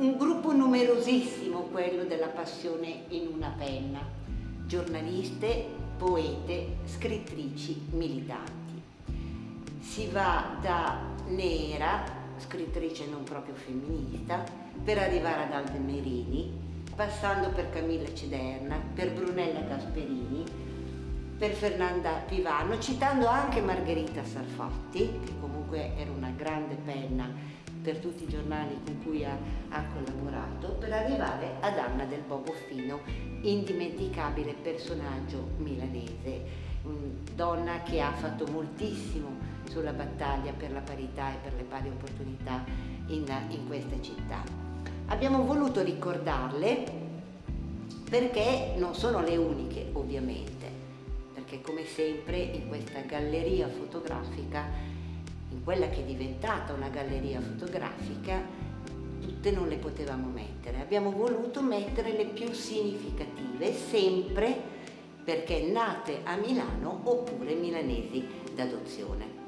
Un gruppo numerosissimo quello della passione in una penna, giornaliste, poete, scrittrici, militanti. Si va da Nera, scrittrice non proprio femminista, per arrivare ad Alde Merini, passando per Camilla Ciderna, per Brunella Gasperini, per Fernanda Pivano, citando anche Margherita Sarfatti, che comunque era una grande penna per tutti i giornali con cui ha, ha, collaborato, per arrivare ad Anna del Boboffino, indimenticabile personaggio milanese, donna che ha fatto moltissimo sulla battaglia per la parità e per le pari opportunità in, in questa città. Abbiamo voluto ricordarle perché non sono le uniche ovviamente, perché come sempre in questa galleria fotografica in quella che è diventata una galleria fotografica, tutte non le potevamo mettere. Abbiamo voluto mettere le più significative, sempre perché nate a Milano oppure milanesi d'adozione.